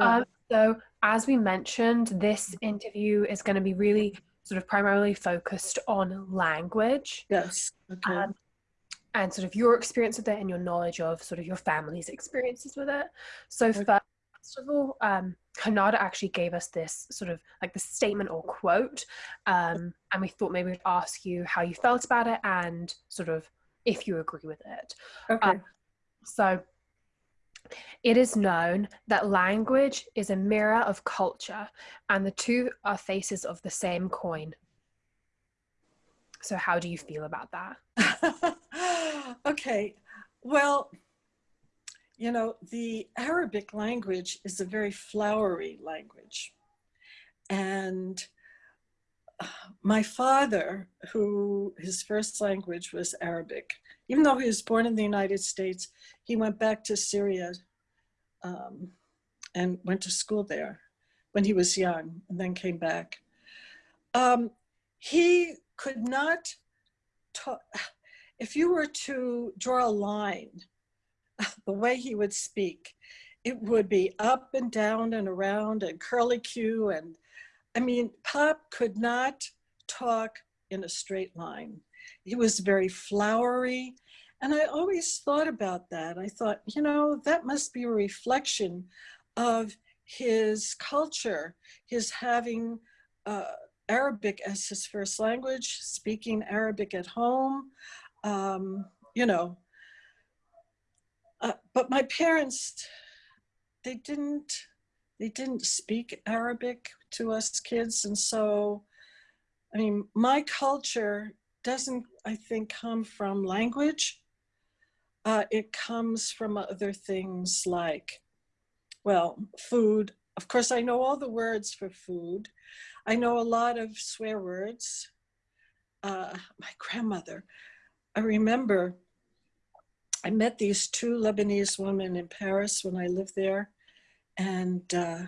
Yeah. Um, so, as we mentioned, this interview is going to be really sort of primarily focused on language. Yes. Okay. Um, and sort of your experience with it and your knowledge of sort of your family's experiences with it. So, okay. first of all, um, Kanada actually gave us this sort of like the statement or quote, um, and we thought maybe we'd ask you how you felt about it and sort of if you agree with it. Okay. Um, so, it is known that language is a mirror of culture, and the two are faces of the same coin. So, how do you feel about that? okay, well, you know, the Arabic language is a very flowery language. And uh, my father, who his first language was Arabic, even though he was born in the United States, he went back to Syria um, and went to school there when he was young and then came back. Um, he could not talk, if you were to draw a line, the way he would speak, it would be up and down and around and curly Q. And I mean, Pop could not talk in a straight line. He was very flowery. And I always thought about that. I thought, you know, that must be a reflection of his culture, his having uh, Arabic as his first language, speaking Arabic at home, um, you know. Uh, but my parents, they didn't, they didn't speak Arabic to us kids. And so, I mean, my culture doesn't, I think, come from language. Uh, it comes from other things like, well, food. Of course, I know all the words for food. I know a lot of swear words. Uh, my grandmother, I remember I met these two Lebanese women in Paris when I lived there. And uh,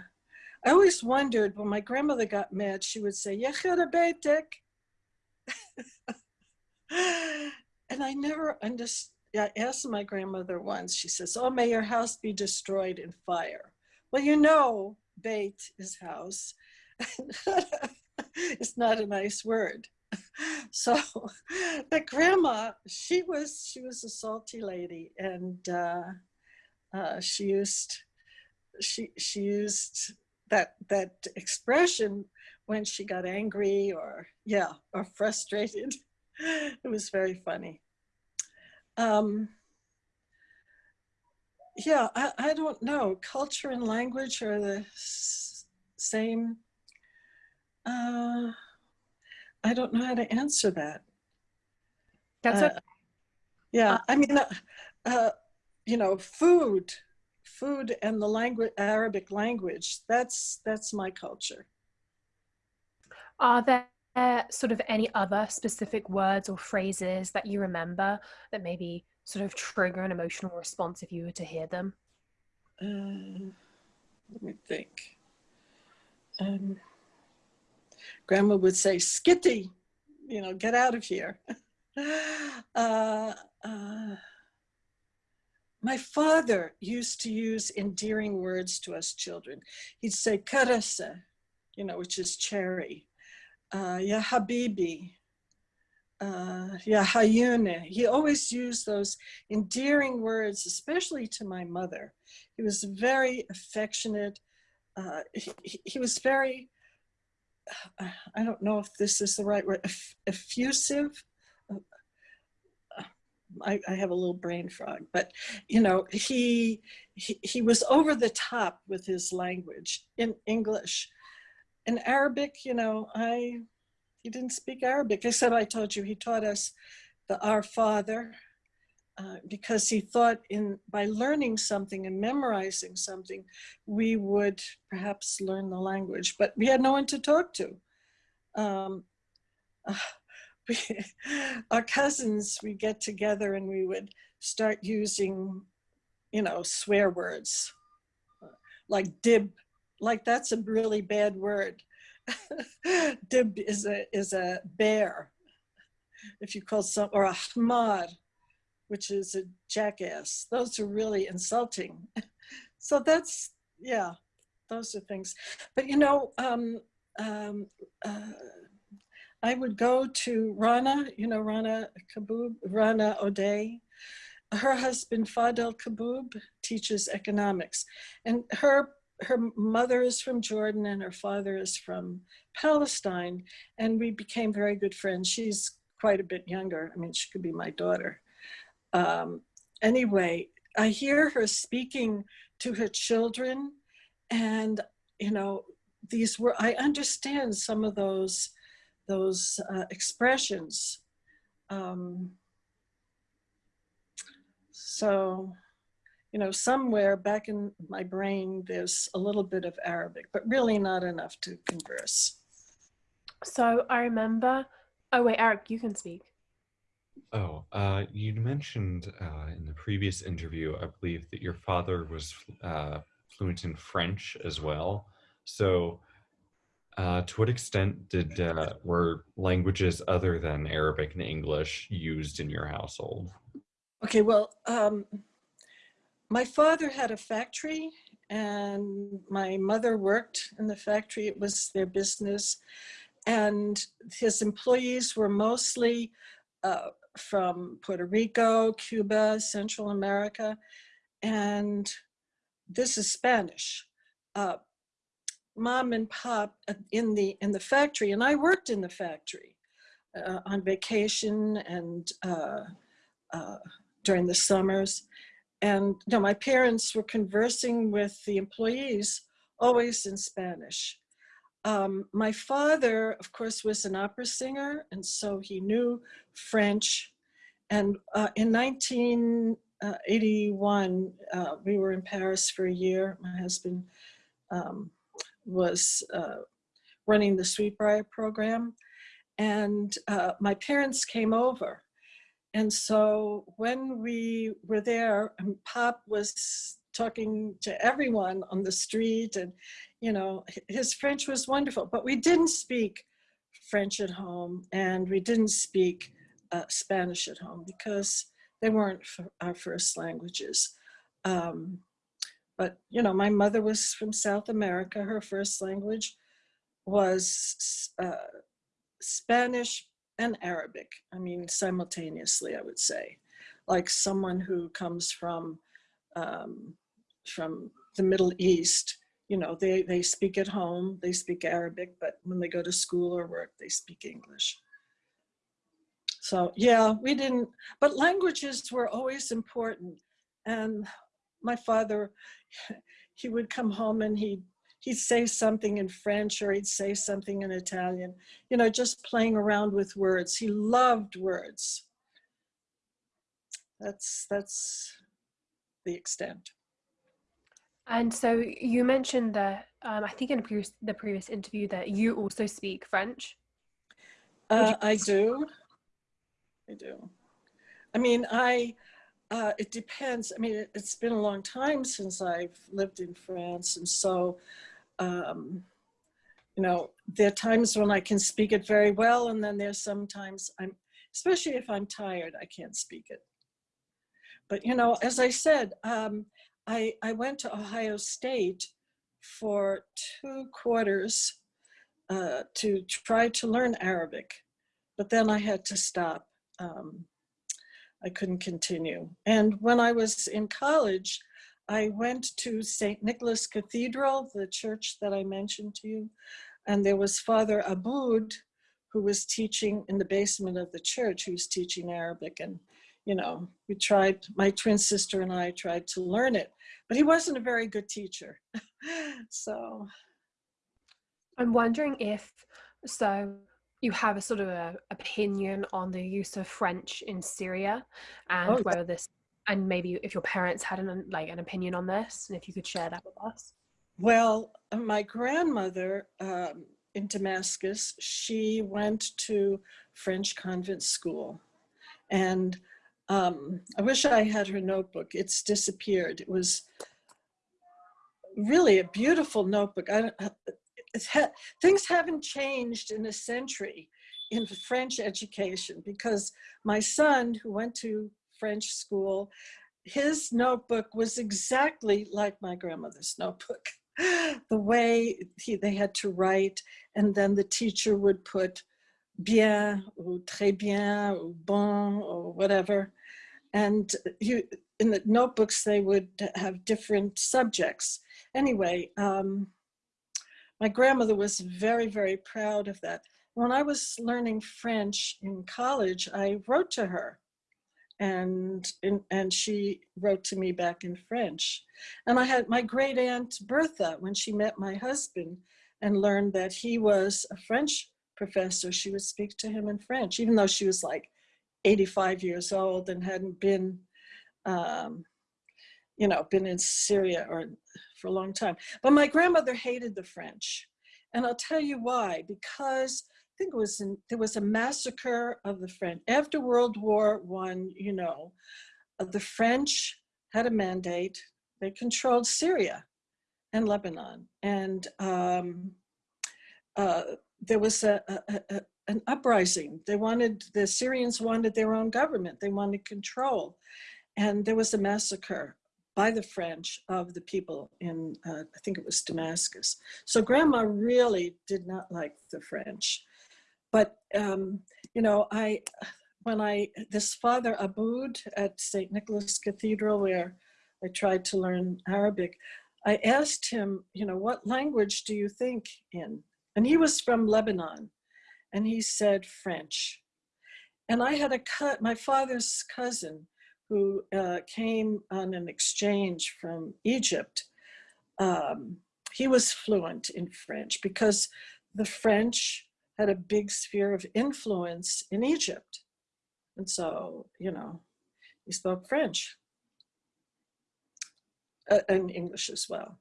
I always wondered when my grandmother got mad, she would say. and I never understood. I asked my grandmother once, she says, oh, may your house be destroyed in fire. Well, you know, bait is house. it's not a nice word. So but grandma, she was she was a salty lady, and uh, uh, she used she she used that that expression when she got angry or yeah or frustrated. it was very funny. Um, yeah, I, I don't know. Culture and language are the same uh, I don't know how to answer that. That's uh, okay. Yeah, I mean, uh, uh, you know, food, food and the language, Arabic language, that's, that's my culture. Are there sort of any other specific words or phrases that you remember that maybe sort of trigger an emotional response if you were to hear them? Uh, let me think. Um, grandma would say, skitty, you know, get out of here. uh, uh, my father used to use endearing words to us children. He'd say, karasa, you know, which is cherry. Uh, ya habibi, uh, ya hayune. He always used those endearing words, especially to my mother. He was very affectionate. Uh, he, he was very I don't know if this is the right word, effusive. I, I, have a little brain frog, but you know, he, he, he was over the top with his language in English. In Arabic, you know, I, he didn't speak Arabic. I said, I told you, he taught us the Our Father, uh, because he thought in by learning something and memorizing something, we would perhaps learn the language, but we had no one to talk to. Um, uh, we, our cousins, we get together and we would start using, you know, swear words like dib, like that's a really bad word. dib is a, is a bear. If you call some, or a ahmar, which is a jackass. Those are really insulting. so that's, yeah, those are things. But you know, um, um, uh, I would go to Rana, you know, Rana Kaboub, Rana O'Day. Her husband, Fadhel Kaboub, teaches economics. And her, her mother is from Jordan and her father is from Palestine. And we became very good friends. She's quite a bit younger. I mean, she could be my daughter. Um, anyway, I hear her speaking to her children and, you know, these were, I understand some of those those uh, expressions. Um, so, you know, somewhere back in my brain, there's a little bit of Arabic, but really not enough to converse. So I remember, oh wait, Eric, you can speak. Oh, uh, you mentioned uh, in the previous interview, I believe that your father was uh, fluent in French as well. So uh, to what extent did uh, were languages other than Arabic and English used in your household? Okay, well, um, my father had a factory and my mother worked in the factory. It was their business. And his employees were mostly uh, from Puerto Rico, Cuba, Central America. And this is Spanish. Uh, mom and pop in the in the factory, and I worked in the factory uh, on vacation and uh, uh, during the summers. And my parents were conversing with the employees always in Spanish. Um, my father, of course, was an opera singer, and so he knew French. And uh, in 1981, uh, we were in Paris for a year. My husband um, was uh, running the Sweet Briar program. And uh, my parents came over. And so when we were there, and Pop was talking to everyone on the street and, you know, his French was wonderful, but we didn't speak French at home and we didn't speak uh, Spanish at home because they weren't our first languages. Um, but, you know, my mother was from South America. Her first language was uh, Spanish and Arabic. I mean, simultaneously, I would say. Like someone who comes from, um, from the Middle East, you know, they, they speak at home, they speak Arabic, but when they go to school or work, they speak English. So yeah, we didn't, but languages were always important. And my father, he would come home and he'd, he'd say something in French or he'd say something in Italian, you know, just playing around with words. He loved words. That's, that's the extent. And so you mentioned that, um, I think in previous, the previous interview that you also speak French. Uh, I do. I do. I mean, I, uh, it depends. I mean, it, has been a long time since I've lived in France. And so, um, you know, there are times when I can speak it very well. And then there's sometimes I'm, especially if I'm tired, I can't speak it. But, you know, as I said, um, I, I went to Ohio State for two quarters uh, to try to learn Arabic, but then I had to stop. Um, I couldn't continue. And when I was in college, I went to St. Nicholas Cathedral, the church that I mentioned to you, and there was Father Aboud, who was teaching in the basement of the church, who was teaching Arabic. And, you know, we tried, my twin sister and I tried to learn it, but he wasn't a very good teacher. so. I'm wondering if, so you have a sort of a opinion on the use of French in Syria and oh, whether this and maybe if your parents had an like an opinion on this and if you could share that with us. Well, uh, my grandmother um, in Damascus, she went to French convent school and um, I wish I had her notebook. It's disappeared. It was really a beautiful notebook. I, uh, ha things haven't changed in a century in French education because my son who went to French school, his notebook was exactly like my grandmother's notebook. the way he, they had to write, and then the teacher would put bien or très bien or bon or whatever. And you, in the notebooks, they would have different subjects. Anyway, um, my grandmother was very, very proud of that. When I was learning French in college, I wrote to her and, and she wrote to me back in French. And I had my great aunt Bertha, when she met my husband and learned that he was a French professor, she would speak to him in French, even though she was like 85 years old and hadn't been, um, you know, been in Syria or for a long time. But my grandmother hated the French. And I'll tell you why, because think it was in, there was a massacre of the French. After World War One, you know, uh, the French had a mandate. They controlled Syria and Lebanon. And um, uh, there was a, a, a, an uprising. They wanted, the Syrians wanted their own government. They wanted control. And there was a massacre by the French of the people in, uh, I think it was Damascus. So grandma really did not like the French. But, um, you know, I, when I, this Father Aboud at St. Nicholas Cathedral, where I tried to learn Arabic, I asked him, you know, what language do you think in? And he was from Lebanon. And he said French. And I had a cut, my father's cousin who uh, came on an exchange from Egypt. Um, he was fluent in French because the French had a big sphere of influence in Egypt. And so, you know, he spoke French uh, and English as well.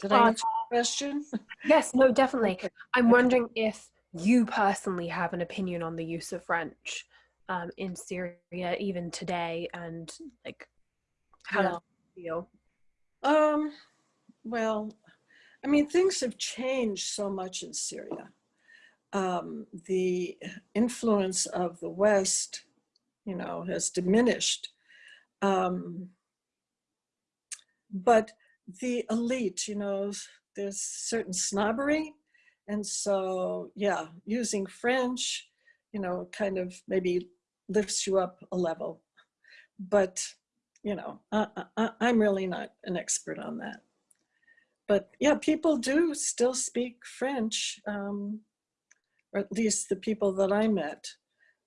Did I uh, answer the question? Yes, no, definitely. I'm wondering if you personally have an opinion on the use of French um, in Syria, even today, and like how yeah. you feel? Um, well, I mean, things have changed so much in Syria. Um, the influence of the West, you know, has diminished. Um, but the elite, you know, there's certain snobbery. And so, yeah, using French, you know, kind of maybe lifts you up a level. But, you know, I, I, I'm really not an expert on that. But yeah, people do still speak French, um, or at least the people that I met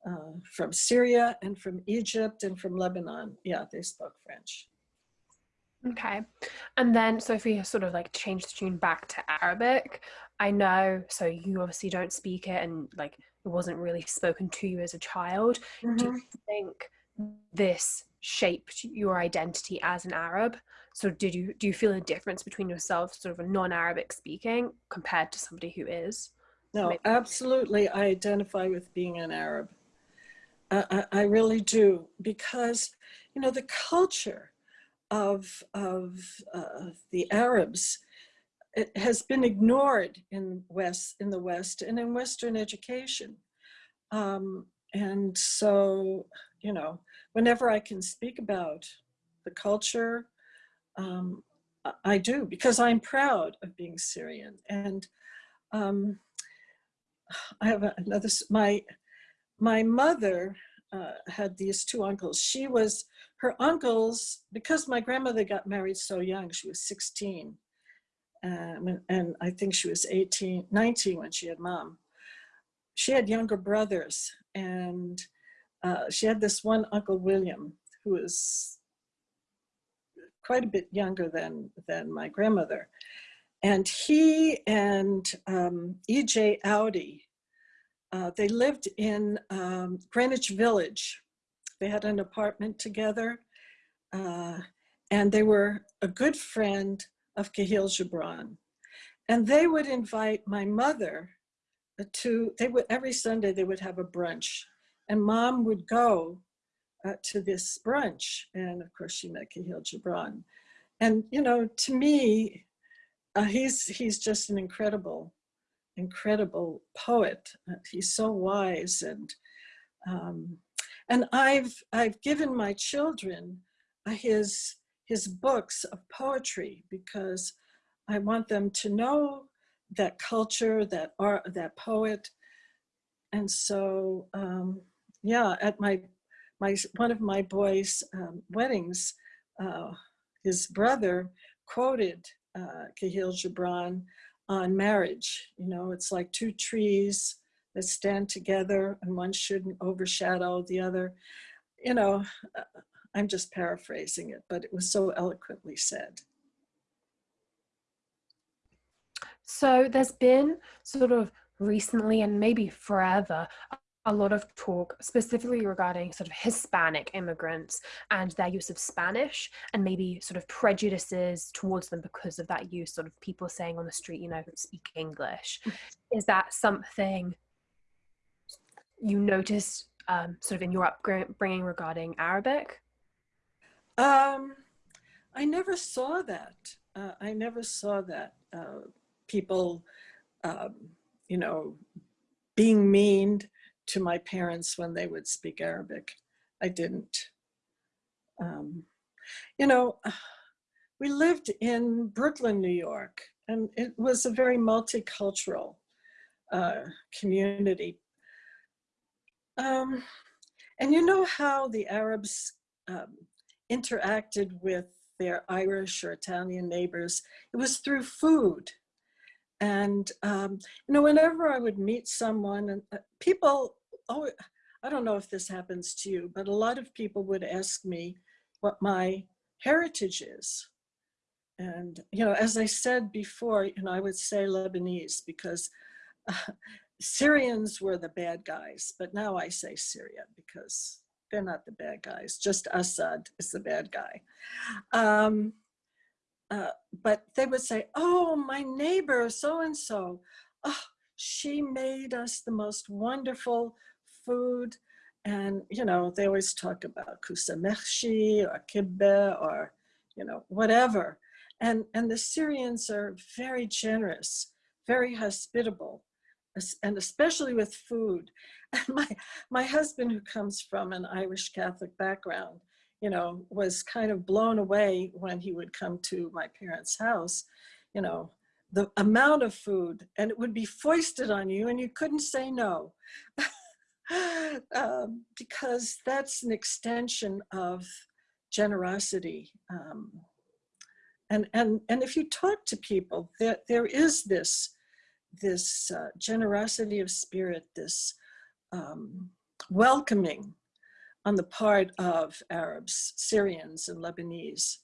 uh, from Syria and from Egypt and from Lebanon. Yeah, they spoke French. Okay. And then, so if we sort of like change the tune back to Arabic, I know, so you obviously don't speak it and like it wasn't really spoken to you as a child. Mm-hmm. Do you think this shaped your identity as an Arab? So did you, do you feel a difference between yourself, sort of a non-Arabic speaking compared to somebody who is? No, Maybe. absolutely. I identify with being an Arab. I, I really do because, you know, the culture of, of uh, the Arabs it has been ignored in West in the West and in Western education. Um, and so, you know, whenever I can speak about the culture, um, I do because I'm proud of being Syrian. And um, I have another, my, my mother uh, had these two uncles. She was, her uncles, because my grandmother got married so young, she was 16. Um, and I think she was 18, 19 when she had mom. She had younger brothers and uh, she had this one Uncle William who was quite a bit younger than, than my grandmother. And he and um, E.J. Audi, uh, they lived in um, Greenwich Village. They had an apartment together uh, and they were a good friend of Kahlil Gibran. And they would invite my mother to, they would, every Sunday they would have a brunch and mom would go uh, to this brunch. And of course she met Kahlil Gibran. And, you know, to me, uh, he's, he's just an incredible incredible poet. Uh, he's so wise and um, and I've I've given my children uh, his his books of poetry because I want them to know that culture, that art, that poet. And so, um, yeah, at my my one of my boys' um, weddings, uh, his brother quoted uh, Kahlil Gibran on marriage. You know, it's like two trees that stand together and one shouldn't overshadow the other. You know, uh, I'm just paraphrasing it, but it was so eloquently said. So there's been sort of recently and maybe forever a lot of talk specifically regarding sort of Hispanic immigrants and their use of Spanish and maybe sort of prejudices towards them because of that use, sort of people saying on the street, you know, speak English. Mm. Is that something you noticed um, sort of in your upbringing regarding Arabic? Um, I never saw that. Uh, I never saw that. Uh, people, um, you know, being mean to my parents when they would speak Arabic. I didn't. Um, you know, we lived in Brooklyn, New York, and it was a very multicultural uh, community. Um, and you know how the Arabs um, interacted with their Irish or Italian neighbors? It was through food. And, um, you know, whenever I would meet someone, and uh, people oh, I don't know if this happens to you, but a lot of people would ask me what my heritage is. And, you know, as I said before, you know, I would say Lebanese because uh, Syrians were the bad guys, but now I say Syria because they're not the bad guys, just Assad is the bad guy. Um, uh, but they would say, oh, my neighbor, so-and-so, oh, she made us the most wonderful food. And, you know, they always talk about kusamechshi or kibbeh or, you know, whatever. And, and the Syrians are very generous, very hospitable, and especially with food. And my, my husband, who comes from an Irish Catholic background, you know, was kind of blown away when he would come to my parents' house, you know, the amount of food and it would be foisted on you and you couldn't say no. um, because that's an extension of generosity. Um, and, and, and if you talk to people, there, there is this, this uh, generosity of spirit, this um, welcoming on the part of Arabs, Syrians, and Lebanese.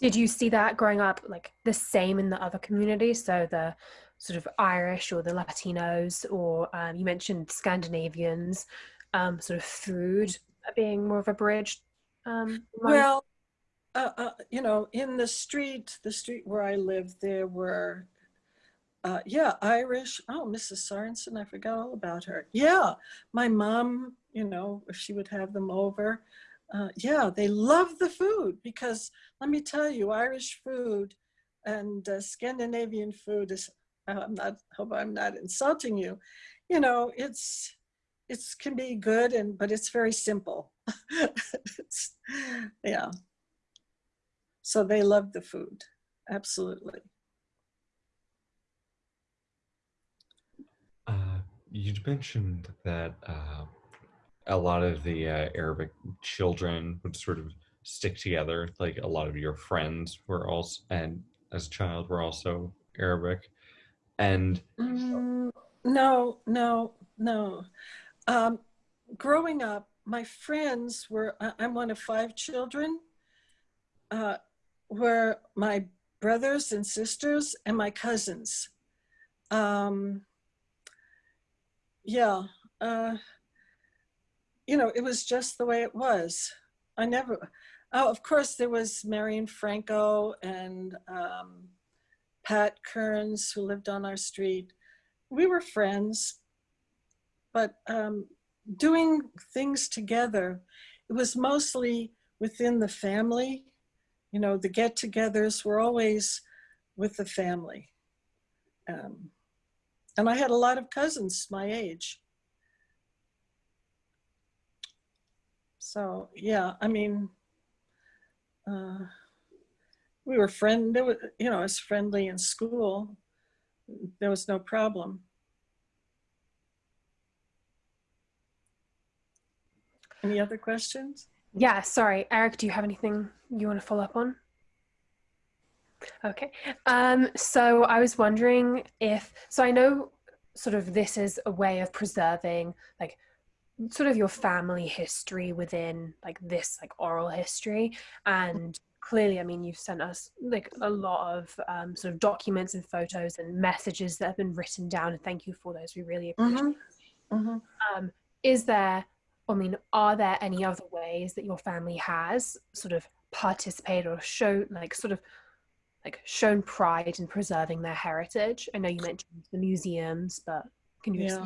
Did you see that growing up, like the same in the other communities? So the sort of Irish or the Latinos, or um, you mentioned Scandinavians, um, sort of food being more of a bridge? Um, well, uh, uh, you know, in the street, the street where I lived, there were, uh, yeah, Irish. Oh, Mrs. Sorensen, I forgot all about her. Yeah, my mom, you know, if she would have them over. Uh, yeah, they love the food because let me tell you, Irish food and uh, Scandinavian food is I'm not, hope I'm not insulting you. You know, it's, it's can be good and, but it's very simple. it's, yeah. So they love the food. Absolutely. Uh, you mentioned that uh, a lot of the uh, Arabic children would sort of stick together. Like a lot of your friends were also, and as a child were also Arabic. And mm, no, no, no. Um, growing up, my friends were, I'm one of five children, uh, were my brothers and sisters and my cousins. Um, yeah, uh, you know, it was just the way it was. I never, oh, of course there was Marion Franco and um, Pat Kearns, who lived on our street. We were friends, but um, doing things together, it was mostly within the family. You know, the get togethers were always with the family. Um, and I had a lot of cousins my age. So yeah, I mean, uh, we were friend. There was, you know, I was friendly in school. There was no problem. Any other questions? Yeah, sorry. Eric, do you have anything you want to follow up on? Okay. Um, so I was wondering if, so I know sort of this is a way of preserving like sort of your family history within like this like oral history and clearly i mean you've sent us like a lot of um, sort of documents and photos and messages that have been written down and thank you for those we really appreciate mm-hmm. Mm-hmm. Um, is there I mean, are there any other ways that your family has sort of participated or shown, like, sort of like shown pride in preserving their heritage? I know you mentioned the museums, but can you yeah.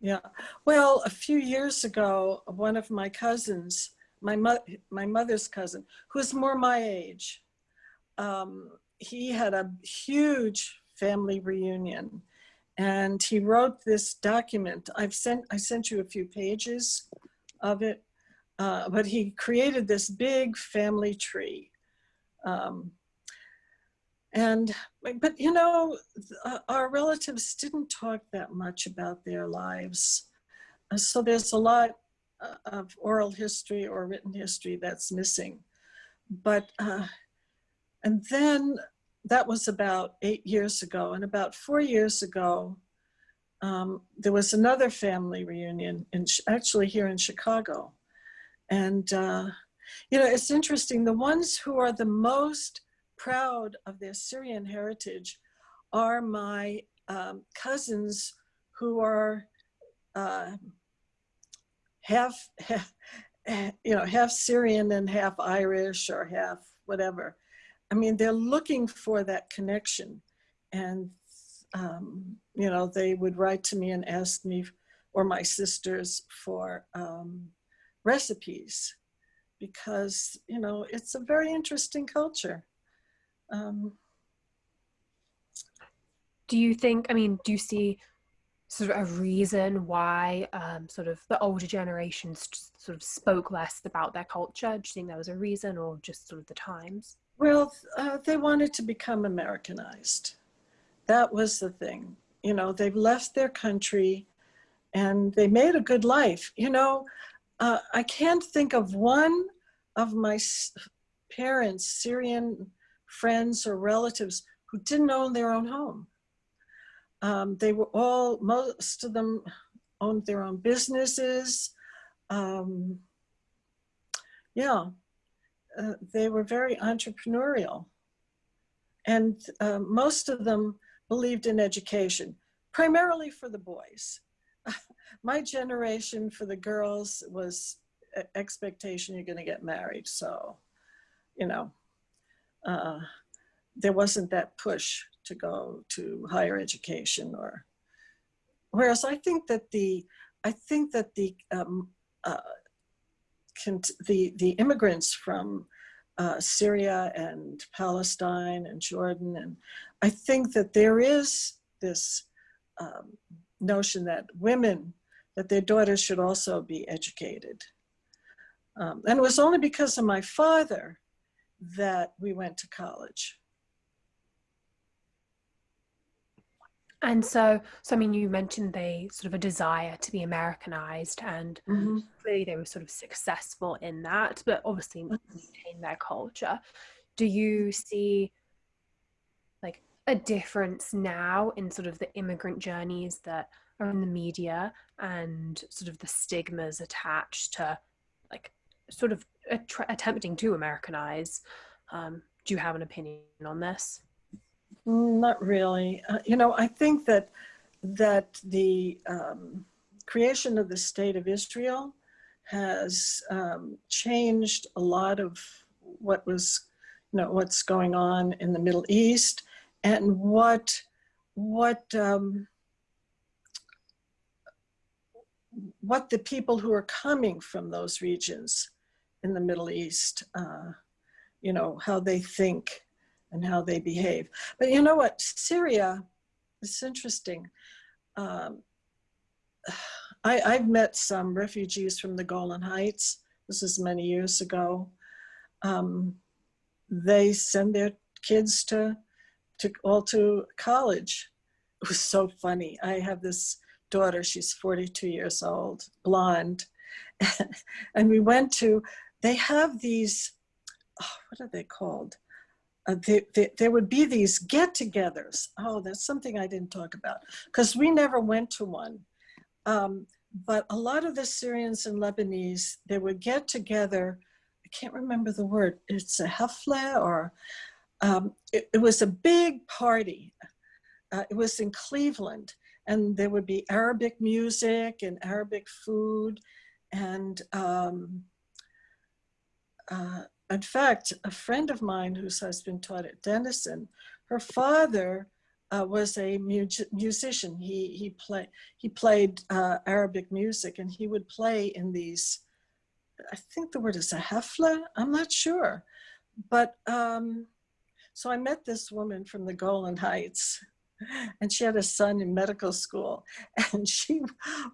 Yeah. Well, a few years ago, one of my cousins, my mo- my mother's cousin, who's more my age, um, he had a huge family reunion and he wrote this document. I've sent I sent you a few pages of it, uh, but he created this big family tree. Um, and but you know, our relatives didn't talk that much about their lives, uh, so there's a lot of oral history or written history that's missing. But uh, and then that was about eight years ago. And about four years ago, um, there was another family reunion, in, actually here in Chicago. And, uh, you know, it's interesting. The ones who are the most proud of their Syrian heritage are my um, cousins who are uh, half, half, you know, half Syrian and half Irish or half whatever. I mean, they're looking for that connection. And, um, you know, they would write to me and ask me or my sisters for um, recipes because, you know, it's a very interesting culture. Um, do you think, I mean, do you see sort of a reason why um, sort of the older generations sort of spoke less about their culture? Do you think there was a reason or just sort of the times? Well, uh, they wanted to become Americanized. That was the thing. You know, they've left their country and they made a good life. You know, uh, I can't think of one of my parents, Syrian friends or relatives, who didn't own their own home. Um, they were all, most of them owned their own businesses. Um, yeah, uh, they were very entrepreneurial. And uh, most of them believed in education, primarily for the boys. My generation for the girls was expectation you're going to get married. So, you know, uh, there wasn't that push to go to higher education or whereas I think that the I think that the um, uh, the, the immigrants from uh, Syria and Palestine and Jordan. And I think that there is this um, notion that women, that their daughters should also be educated. Um, and it was only because of my father that we went to college. And so, so I mean, you mentioned they sort of a desire to be Americanized, and mm-hmm. clearly they were sort of successful in that, but obviously mm-hmm. maintain their culture. Do you see like a difference now in sort of the immigrant journeys that are in the media and sort of the stigmas attached to like sort of attempting to Americanize? Um, do you have an opinion on this? Mm, not really. Uh, you know, I think that that the um, creation of the state of Israel has um, changed a lot of what was, you know, what's going on in the Middle East and what what um, what the people who are coming from those regions in the Middle East, uh, you know, how they think and how they behave. But you know what? Syria, it's interesting. Um, I, I've met some refugees from the Golan Heights this is many years ago, um, they send their kids to, to all to college. It was so funny. I have this daughter, she's 42 years old, blonde. and we went to, they have these, oh, what are they called? Uh, there would be these get-togethers. Oh, that's something I didn't talk about because we never went to one. Um, but a lot of the Syrians and Lebanese, they would get together. I can't remember the word. It's a hafla or um, it, it, was a big party. Uh, it was in Cleveland and there would be Arabic music and Arabic food. And um, uh, in fact, a friend of mine whose husband taught at Denison, her father uh, was a mu musician. He he play he played uh, Arabic music, and he would play in these. I think the word is a hefla. I'm not sure, but um, so I met this woman from the Golan Heights, and she had a son in medical school, and she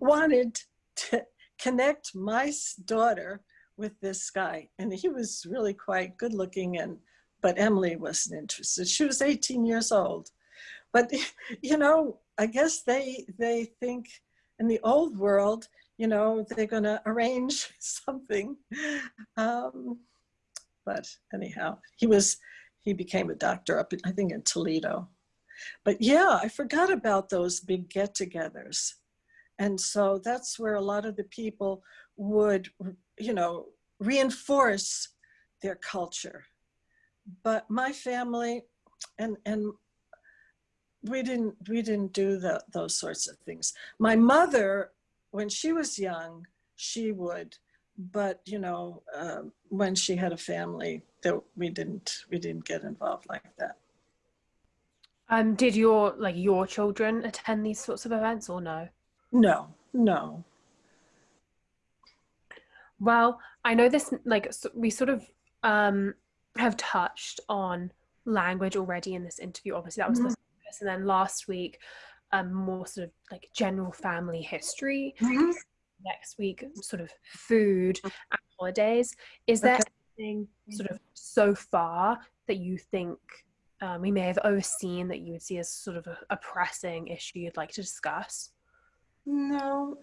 wanted to connect my daughter with this guy, and he was really quite good looking, and but Emily wasn't interested. She was 18 years old but you know, I guess they they think in the old world, you know, they're going to arrange something. Um, but anyhow, he was he became a doctor up, in, I think, in Toledo. But yeah, I forgot about those big get-togethers. And so that's where a lot of the people would, you know, reinforce their culture. But my family and, and we didn't we didn't do the, those sorts of things. My mother, when she was young, she would, but you know, uh, when she had a family, that we didn't we didn't get involved like that. Um, did your like your children attend these sorts of events or no? No, no. Well, I know this like so we sort of um have touched on language already in this interview. Obviously, that was mm -hmm and then last week um, more sort of like general family history. Mm-hmm. next week sort of food and holidays. Is there okay. anything sort of so far that you think um, we may have overseen that you would see as sort of a, a pressing issue you'd like to discuss? No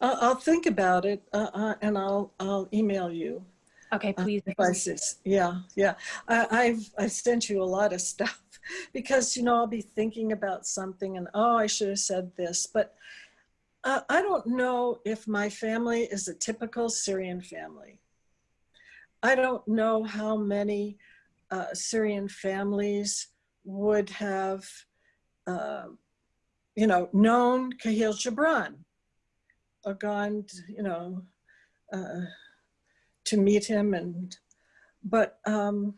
uh, i'll think about it uh, uh, and i'll i'll email you okay please devices yeah yeah I, i've i sent you a lot of stuff because, you know, I'll be thinking about something and, oh, I should have said this. But uh, I don't know if my family is a typical Syrian family. I don't know how many uh, Syrian families would have, uh, you know, known Kahlil Gibran or gone, you know, uh, to meet him and, but um,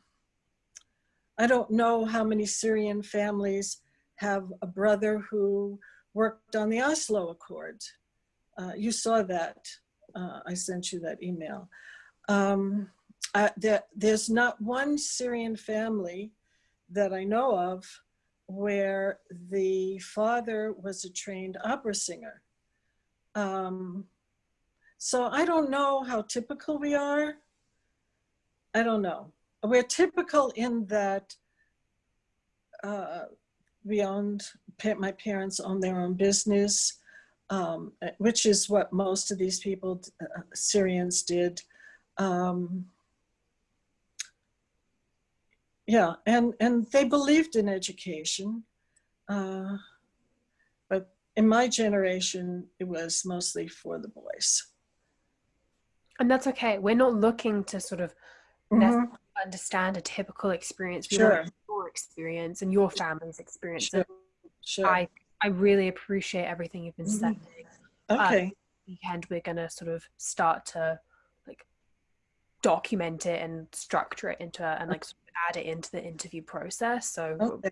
I don't know how many Syrian families have a brother who worked on the Oslo Accord. Uh, you saw that. Uh, I sent you that email. Um, there, there's not one Syrian family that I know of where the father was a trained opera singer. Um, so I don't know how typical we are. I don't know we're typical in that uh, we owned, my parents owned their own business, um, which is what most of these people, uh, Syrians did. Um, yeah, and, and they believed in education. Uh, in my generation, it was mostly for the boys. And that's okay. We're not looking to sort of mm -hmm understand a typical experience. We sure. your experience and your family's experience. Sure. sure. I, I really appreciate everything you've been mm-hmm. saying. Okay. Um, weekend we're gonna sort of start to like document it and structure it into and like sort of add it into the interview process. So okay.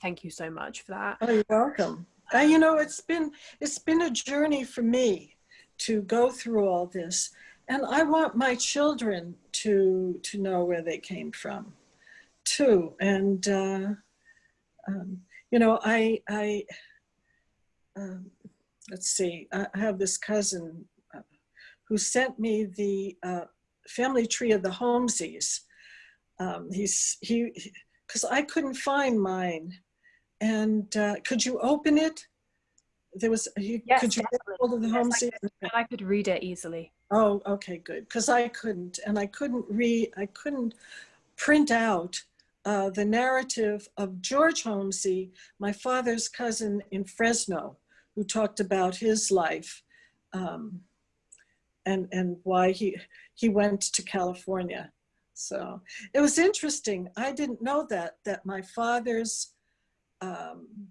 thank you so much for that. Oh, you're welcome. Uh, you know, it's been it's been a journey for me to go through all this and I want my children to to know where they came from, too. And uh, um, you know, I I um, let's see. I have this cousin uh, who sent me the uh, family tree of the Holmeses. Um, he's he because I couldn't find mine, and uh, could you open it? There was you, Yes, could you get hold of the Yes, I Holmeses? And I could read it easily. Oh, okay, good. Because I couldn't, and I couldn't read, I couldn't print out uh, the narrative of George Holmesy, my father's cousin in Fresno, who talked about his life um, and and why he he went to California. So it was interesting. I didn't know that that my father's um,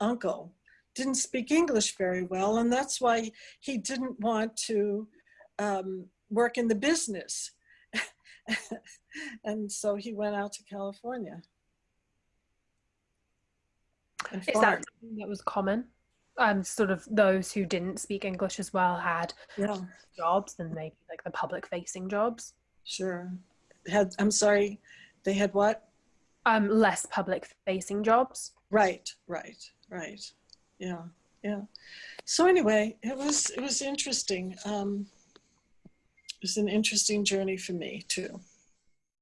uncle didn't speak English very well, and that's why he didn't want to um, work in the business. and so he went out to California. Is that something that was common? Um, sort of those who didn't speak English as well had yeah, jobs and maybe like the public facing jobs. sure. Had I'm sorry, they had what? Um, less public facing jobs. Right, right, right. Yeah, yeah. So anyway, it was it was interesting. Um, it was an interesting journey for me too.